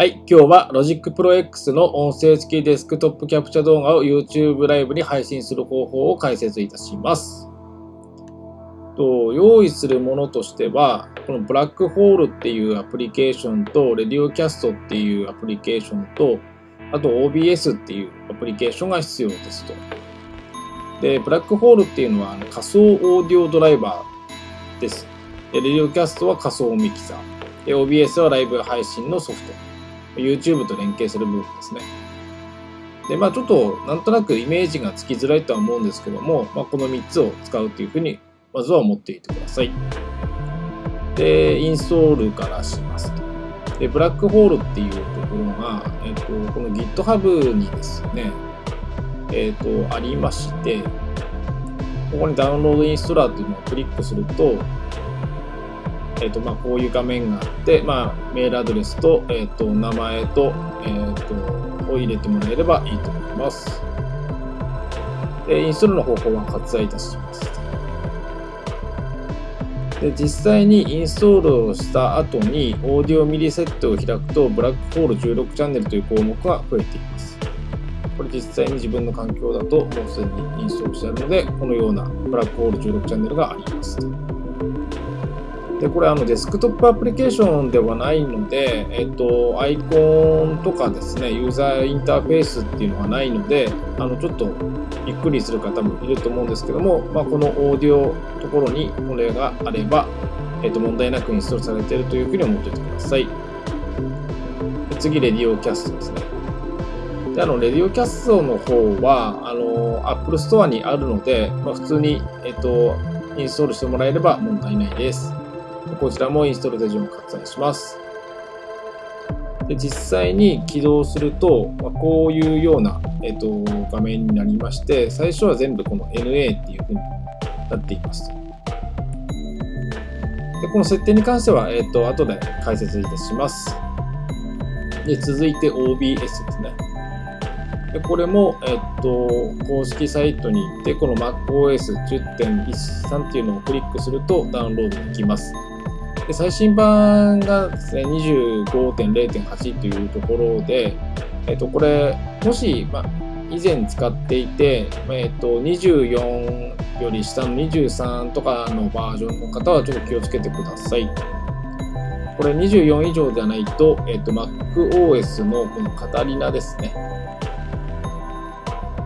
はい、今日は Logic Pro X の音声付きデスクトップキャプチャ動画を YouTube ライブに配信する方法を解説いたします。と用意するものとしては、この BlackHole っていうアプリケーションと、 LadioCast っていうアプリケーションと、あと OBS っていうアプリケーションが必要ですと。で、 BlackHole っていうのは仮想オーディオドライバーです。でレディオキャストは仮想ミキサー。で、OBS はライブ配信のソフト。YouTube と連携する部分ですね。で、まあちょっとなんとなくイメージがつきづらいとは思うんですけども、まあ、この3つを使うというふうに、まずは思っていてください。で、インストールからしますと。で、ブラックホールっていうところが、えっ、と、この GitHub にですね、えっ、と、ありまして、ここにダウンロードインストラーっていうのをクリックすると、えっとまあ、こういう画面があって、まあ、メールアドレスと,、えっと名前と,、えっとを入れてもらえればいいと思います。でインストールの方法は割愛いたします。で実際にインストールをした後にオーディオミリセットを開くとブラックホール16チャンネルという項目が増えています。これ実際に自分の環境だともうすでにインストールしてあるのでこのようなブラックホール16チャンネルがあります。でこれあのデスクトップアプリケーションではないので、えっと、アイコンとかですね、ユーザーインターフェースっていうのがないので、あのちょっとびっくりする方もいると思うんですけども、まあ、このオーディオところにこれがあれば、えっと、問題なくインストールされているというふうに思っておいてください。で次、レディオキャストですね。であのレディオキャストの方はあの Apple Store にあるので、まあ、普通に、えっと、インストールしてもらえれば問題ないです。こちらもインストール手順を割愛します。で実際に起動すると、まあ、こういうような、えっと、画面になりまして、最初は全部この NA っていう風になっています。でこの設定に関しては、えっと、後で解説いたします。で続いて OBS ですね。でこれも、えっと、公式サイトに行って、この MacOS10.13 っていうのをクリックするとダウンロードできます。で最新版がですね、25.0.8というところで、えっと、これ、もし、ま、以前使っていて、えっと、24より下の23とかのバージョンの方はちょっと気をつけてください。これ24以上ではないと、えっと、MacOS のこのカタリナですね。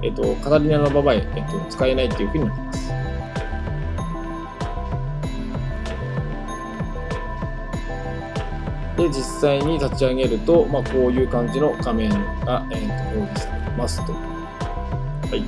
えっと、カタリナの場合、えっと、使えないというふうになります。で、実際に立ち上げると、まあ、こういう感じの画面が、えー、と表示されますと。はい。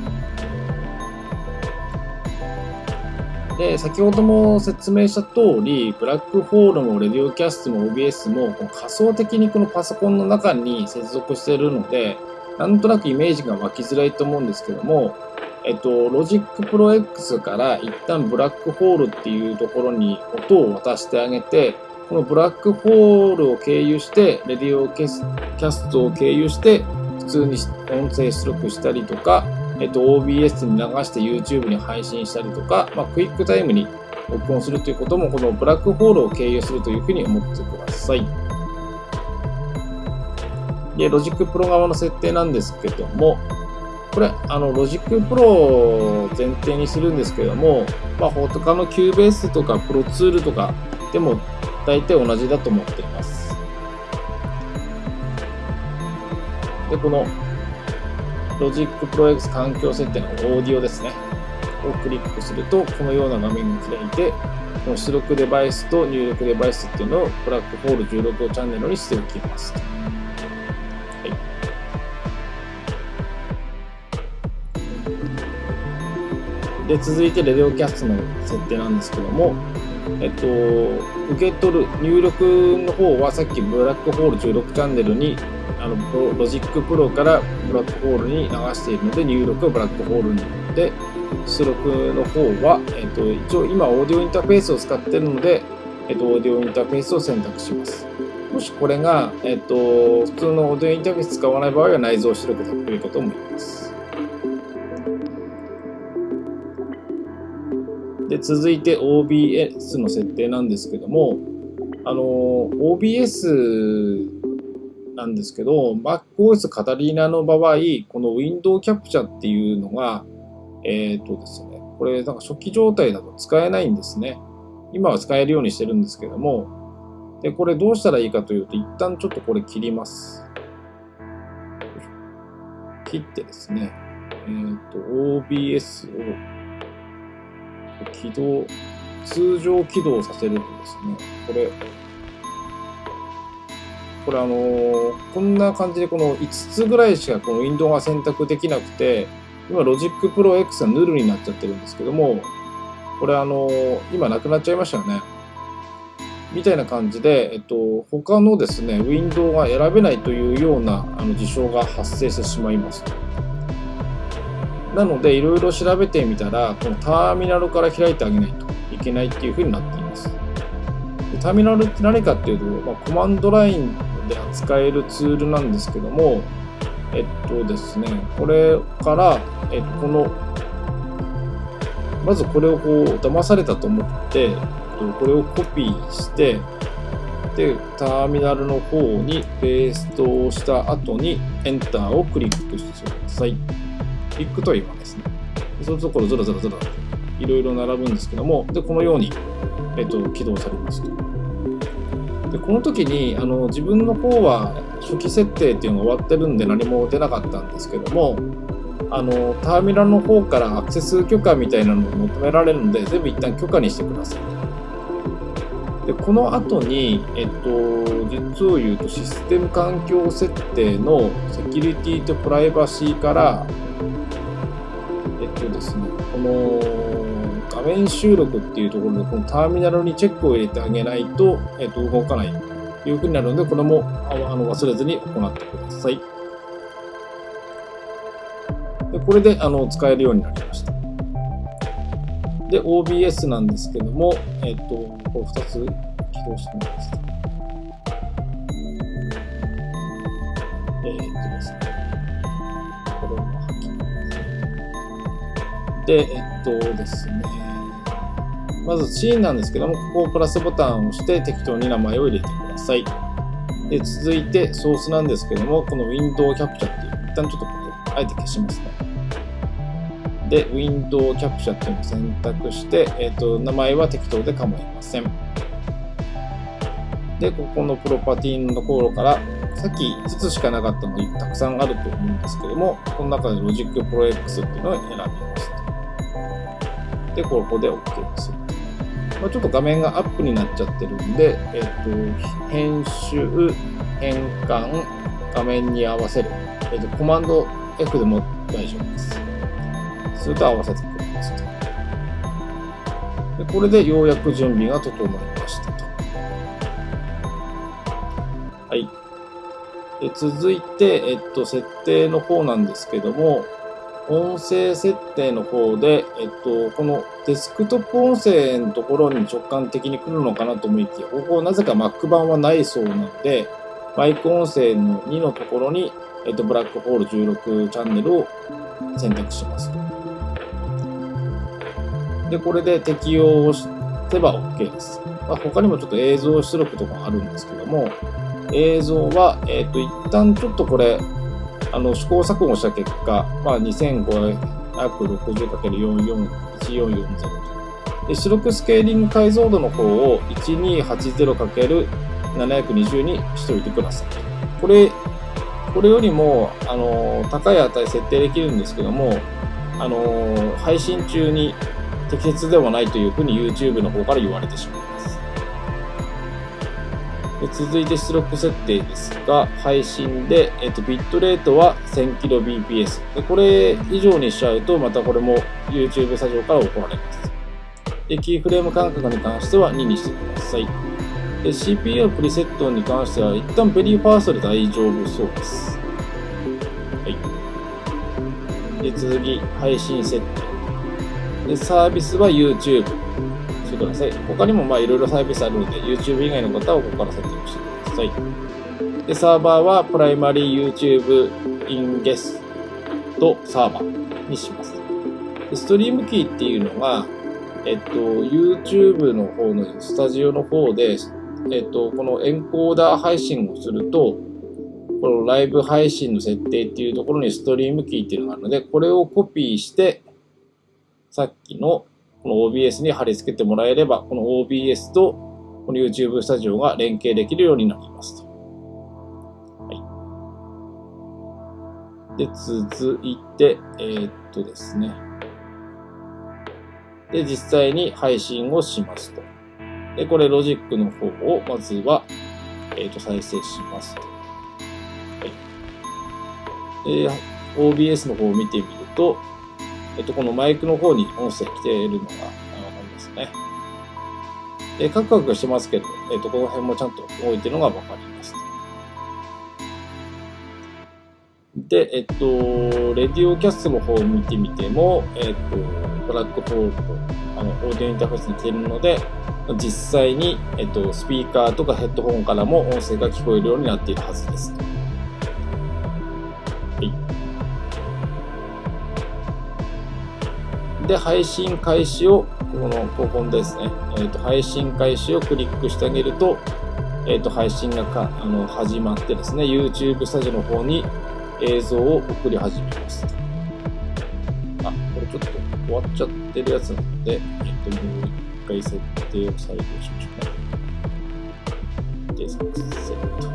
で、先ほども説明した通り、ブラックホールもレディオキャストも OBS も仮想的にこのパソコンの中に接続しているので、なんとなくイメージが湧きづらいと思うんですけども、えっと、Logic Pro X から一旦ブラックホールっていうところに音を渡してあげて、このブラックホールを経由して、レディオキャストを経由して、普通に音声出力したりとか、えっと、OBS に流して YouTube に配信したりとか、まあ、クイックタイムに録音するということも、このブラックホールを経由するというふうに思ってください。で、Logic Pro 側の設定なんですけども、これ、あの、Logic Pro を前提にするんですけども、まあ、他の Cubase とか Pro Tool とかでも大体同じだと思っています。で、この Logic Pro X 環境設定のオーディオですね。をクリックすると、このような画面が開いて、この出力デバイスと入力デバイスっていうのをブラックホール16チャンネルにしておきます。はいで続いてレディオキャストの設定なんですけども、えっと、受け取る入力の方はさっきブラックホール16チャンネルにあの Logic Pro から BlackHole に流しているので入力は BlackHole になって出力の方は、えっと、一応今オーディオインターフェースを使っているので、えっと、オーディオインターフェースを選択します。もしこれが、えっと、普通のオーディオインターフェース使わない場合は内蔵出力だということも言います。で続いて OBS の設定なんですけども、あの OBS なんですけど、MacOS カタリーナの場合、この Window Capture っていうのが、えっ、とですね、これなんか初期状態だと使えないんですね。今は使えるようにしてるんですけども、で、これどうしたらいいかというと、一旦ちょっとこれ切ります。切ってですね、えっ、と、OBS を起動、通常起動させるんですね。これ、これあのー、こんな感じでこの5つぐらいしかこのウィンドウが選択できなくて、今ロジックプロ X がヌルになっちゃってるんですけども、これあのー、今なくなっちゃいましたよね。みたいな感じで、えっと、他のですね、ウィンドウが選べないというようなあの事象が発生してしまいます。なので、いろいろ調べてみたら、このターミナルから開いてあげないといけないっていうふうになっていますで。ターミナルって何かっていうと、まあ、コマンドラインで扱えるツールなんですけども、えっとですね、これから、えっと、この、まずこれをこう、騙されたと思って、これをコピーして、で、ターミナルの方にペーストをした後に、エンターをクリックしてください。クリックと言わないですね。そうするところずらずらずらいろいろ並ぶんですけども、で、このように、えっと、起動されますと。でこの時にあの自分の方は初期設定っていうのが終わってるんで何も出なかったんですけどもあのターミナルの方からアクセス許可みたいなのを求められるので全部一旦許可にしてくださいでこの後に、えっと、実を言うとシステム環境設定のセキュリティとプライバシーからとですねこの画面収録っていうところで、このターミナルにチェックを入れてあげないと、えっ、と、動かないというふうになるので、これもあの忘れずに行ってください。でこれであの使えるようになりました。で、OBS なんですけども、えっ、と、これ2つ起動してもらいます。えっ、とですね。で、えっ、とですね。まずシーンなんですけども、ここをプラスボタンを押して適当に名前を入れてください。で、続いてソースなんですけども、この Window Capture っていう、一旦ちょっとこれ、あえて消しますね。で、Window Capture っていうのを選択して、えっ、と、名前は適当で構いません。で、ここのプロパティのところから、さっき5つしかなかったのにたくさんあると思うんですけども、この中で Logic Pro X っていうのを選びます。で、ここで OK です。まあ、ちょっと画面がアップになっちゃってるんで、えっ、ー、と、編集、変換、画面に合わせる。えっ、ー、と、コマンド F でも大丈夫です。すると合わせてくれますと。でこれでようやく準備が整いましたと。はい。で続いて、えっと、設定の方なんですけども、音声設定の方で、えっと、このデスクトップ音声のところに直感的に来るのかなと思いきや、ここなぜか Mac 版はないそうなので、マイク音声の2のところに、えっと、ブラックホール16チャンネルを選択します。で、これで適用をせば OK です。まあ、他にもちょっと映像出力とかあるんですけども、映像は、えっと、一旦ちょっとこれ、あの試行錯誤した結果、まあ、2560×441440 で出力スケーリング解像度の方を 1280×720 にしておいてください。これ、これよりもあの高い値設定できるんですけども、あの配信中に適切ではないというふうに YouTube の方から言われてしまいます。で続いて出力設定ですが、配信で、えっと、ビットレートは 1000kbps。でこれ以上にしちゃうと、またこれも YouTube スタジオから怒られます。でキーフレーム間隔に関しては2にしてください。で CPU プリセットに関しては、一旦 veryfast で大丈夫そうです。はい。で、続き、配信設定。で、サービスは YouTube。してください。他にもまあいろいろサービスあるので、YouTube 以外の方はここから設定をしてください。で、サーバーはプライマリー YouTube in guest サーバーにします。でストリームキーっていうのが、えっと、YouTube の方のスタジオの方で、えっと、このエンコーダー配信をすると、このライブ配信の設定っていうところにストリームキーっていうのがあるので、これをコピーして、さっきのこの OBS に貼り付けてもらえれば、この OBS とこの YouTube スタジオが連携できるようになりますと。はい。で、続いて、えー、っとですね。で、実際に配信をしますと。で、これロジックの方をまずは、えー、と再生しますと。で、OBS の方を見てみると、えっと、このマイクの方に音声来ているのがわかりますね。で、カクカクしてますけど、えっと、この辺もちゃんと置いてるのがわかります。で、えっと、レディオキャストの方を見てみても、えっと、ブラックホールと、あの、オーディオインターフェースに来ているので、実際に、えっと、スピーカーとかヘッドホンからも音声が聞こえるようになっているはずです。で、配信開始を、この、ここですね、えっ、ー、と、配信開始をクリックしてあげると、えっ、ー、と、配信がかあの始まってですね、YouTube スタジオの方に映像を送り始めます。あ、これちょっと終わっちゃってるやつなので、えっ、ー、と、もう一回設定を再現しましょうね。で、サクセット。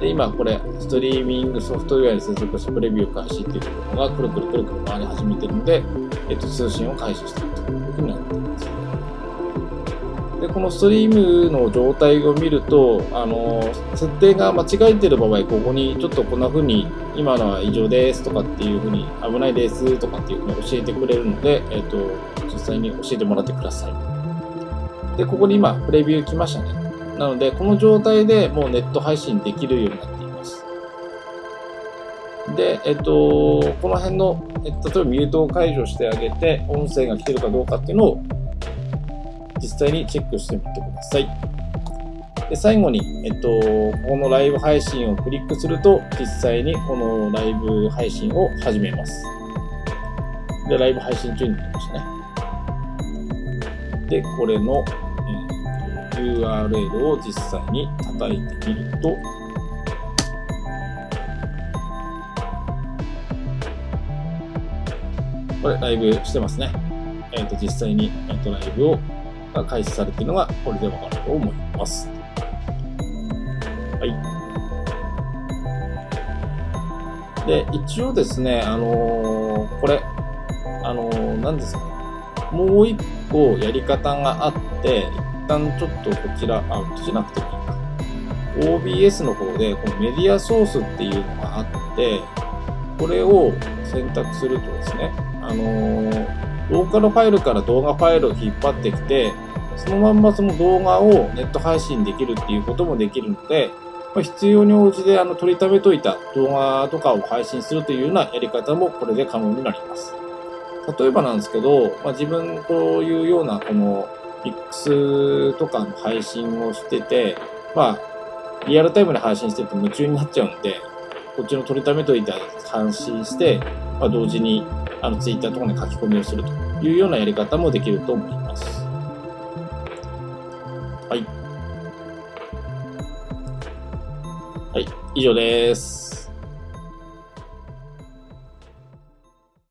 で、今これ、ストリーミングソフトウェアに接続してプレビュー開始っていうところがくるくるくるくる回り始めてるので、えっと、通信を開始しているというふうになっています。で、このストリームの状態を見ると、あの、設定が間違えてる場合、ここにちょっとこんな風に、今のは異常ですとかっていう風に、危ないですとかっていう風に教えてくれるので、えっと、実際に教えてもらってください。で、ここに今、プレビュー来ましたね。なので、この状態でもうネット配信できるようになって。で、えっと、この辺の、え例えばミュートを解除してあげて、音声が来てるかどうかっていうのを実際にチェックしてみてください。で最後に、えっと、このライブ配信をクリックすると、実際にこのライブ配信を始めます。で、ライブ配信中になりましたね。で、これのえ、URL を実際に叩いてみると、これライブしてますね。えっ、ー、と、実際に、えーと、ライブをが開始されているのがこれでわかると思います。はい。で、一応ですね、あのー、これ、あのー、何ですかね。もう一個やり方があって、一旦ちょっとこちら、あ、閉じなくてもいいか。OBS の方で、このメディアソースっていうのがあって、これを選択するとですね、あのー、ローカルファイルから動画ファイルを引っ張ってきて、そのまんまその動画をネット配信できるっていうこともできるので、まあ、必要に応じてあの取りためといた動画とかを配信するというようなやり方もこれで可能になります。例えばなんですけど、まあ、自分こういうようなこの X とかの配信をしてて、まあ、リアルタイムで配信してると夢中になっちゃうんで、こっちの取りためといて配信して、まあ、同時にあの Twitter とかに書き込みをするというようなやり方もできると思います。はい。はい、以上です。